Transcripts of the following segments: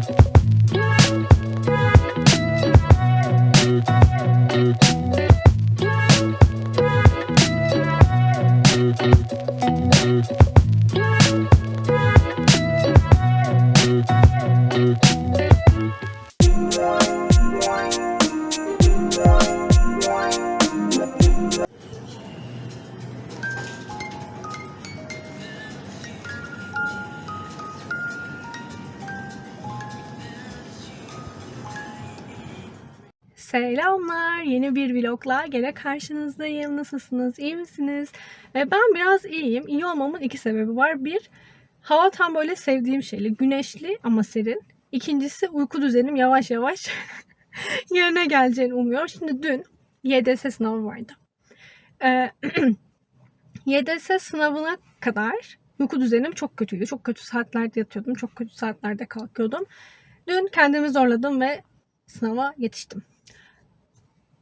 Tschüss. Selamlar. Yeni bir vlogla gene karşınızdayım. Nasılsınız? İyi misiniz? Ee, Ben biraz iyiyim. İyi olmamın iki sebebi var. Bir, hava tam böyle sevdiğim şeyli. Güneşli ama serin. İkincisi uyku düzenim yavaş yavaş yerine geleceğini umuyorum. Şimdi dün YDS sınavı vardı. Ee, YDS sınavına kadar uyku düzenim çok kötüydü. Çok kötü saatlerde yatıyordum. Çok kötü saatlerde kalkıyordum. Dün kendimi zorladım ve sınava yetiştim.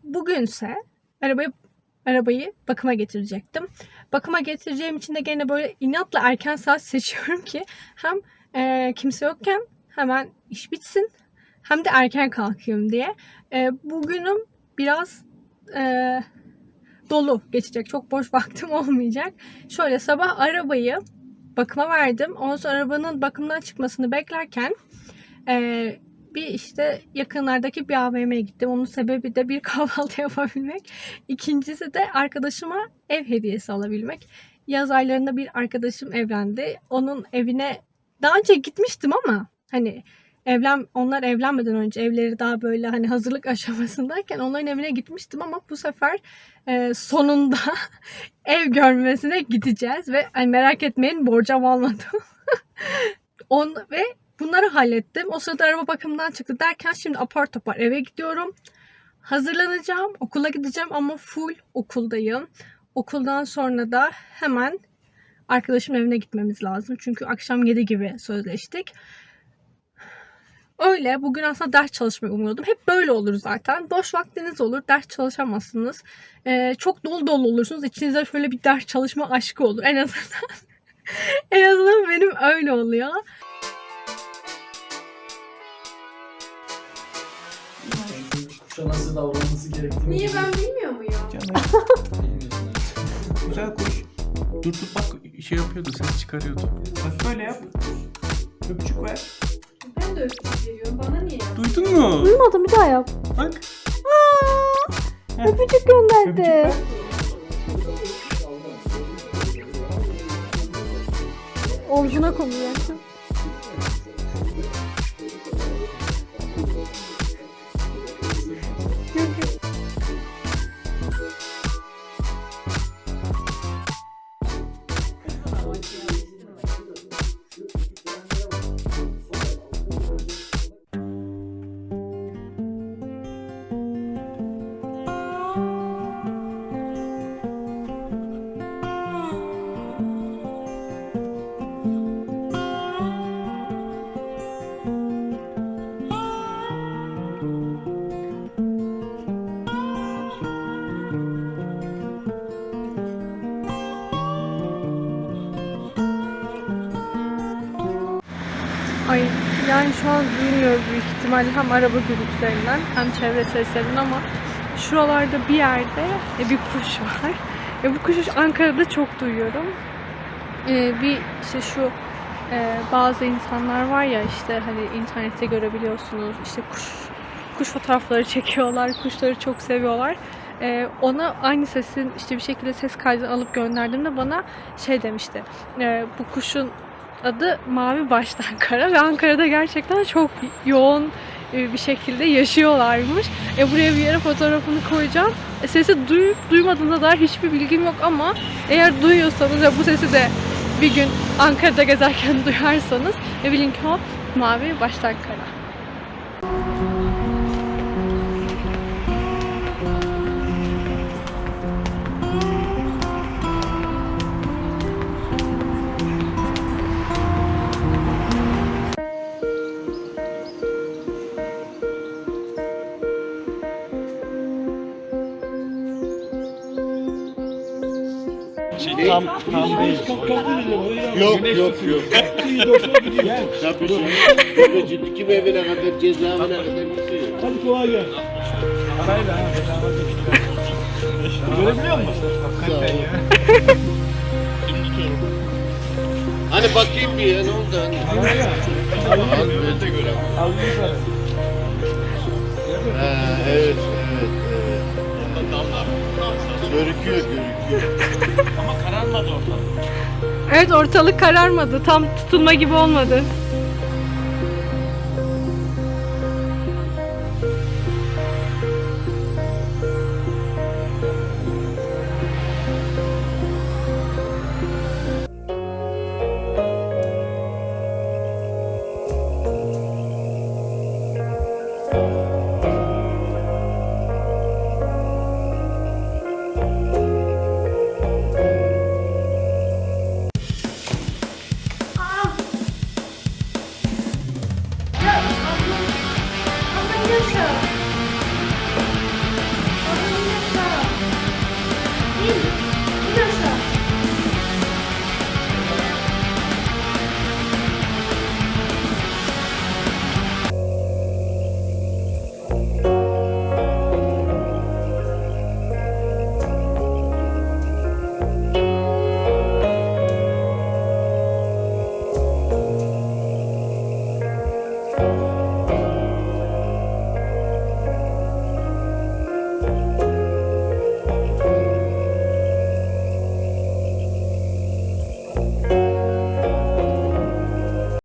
Bugünse arabayı arabayı bakıma getirecektim. Bakıma getireceğim için de gene böyle inatla erken saat seçiyorum ki hem e, kimse yokken hemen iş bitsin hem de erken kalkayım diye. E, bugünüm biraz e, dolu geçecek. Çok boş vaktim olmayacak. Şöyle sabah arabayı bakıma verdim. Ondan sonra arabanın bakımdan çıkmasını beklerken e, bir işte yakınlardaki bir AVM'ye gittim. Onun sebebi de bir kahvaltı yapabilmek. İkincisi de arkadaşıma ev hediyesi alabilmek. Yaz aylarında bir arkadaşım evlendi. Onun evine daha önce gitmiştim ama hani evlen onlar evlenmeden önce evleri daha böyle hani hazırlık aşamasındayken onların evine gitmiştim ama bu sefer e, sonunda ev görmesine gideceğiz ve hani merak etmeyin borcam almadım. On ve Bunları hallettim. O sırada araba bakımından çıktı derken şimdi apar topar eve gidiyorum. Hazırlanacağım. Okula gideceğim ama full okuldayım. Okuldan sonra da hemen arkadaşımın evine gitmemiz lazım. Çünkü akşam 7 gibi sözleştik. Öyle. Bugün aslında ders çalışmayı umuyordum. Hep böyle olur zaten. Boş vaktiniz olur. Ders çalışamazsınız. Ee, çok dolu dolu olursunuz. İçinizde şöyle bir ders çalışma aşkı olur. En azından. en azından benim öyle oluyor. Kuşa nasıl davranması gerektiğini Niye ben bilmiyor muyum? Canım. Güzel kuş. Dur dur bak şey yapıyordu ses çıkarıyordu. Bak böyle yap. Öpücük ver. Ben de öpücük veriyorum. Bana niye Duydun mu? Duymadım bir daha yap. Bak. Öpücük Öpücük gönderdi. ver. Omzuna konuyor. Yani şu an duymuyor büyük ihtimalle hem araba gürültülerinden hem çevre seslerinden ama şuralarda bir yerde e, bir kuş var. E, bu kuşu Ankara'da çok duyuyorum. E, bir işte şu e, bazı insanlar var ya işte hani internette görebiliyorsunuz işte kuş kuş fotoğrafları çekiyorlar, kuşları çok seviyorlar. E, ona aynı sesin işte bir şekilde ses kaydını alıp gönderdiğimde bana şey demişti. e, bu kuşun adı Mavi Baştan Kara ve Ankara'da gerçekten çok yoğun e, bir şekilde yaşıyorlarmış. E buraya bir yere fotoğrafını koyacağım. E, sesi duyup duymadığına dair hiçbir bilgim yok ama eğer duyuyorsanız ve bu sesi de bir gün Ankara'da gezerken duyarsanız e, bilin ki Mavi Baştan Kara. şey değil. Tam, tam değil. Yok yok yok. Yapıyorsun. Burada ciddi kim evine kadar cezaevine. Hadi kolay gelsin. Parayla. Görebiliyor musun? Hakikaten. Hani bakayım bir ya ne oldu hani? Al böyle de. Al evet evet evet. Damlar. Görüküyor görüküyor. Evet ortalık kararmadı. Tam tutulma gibi olmadı.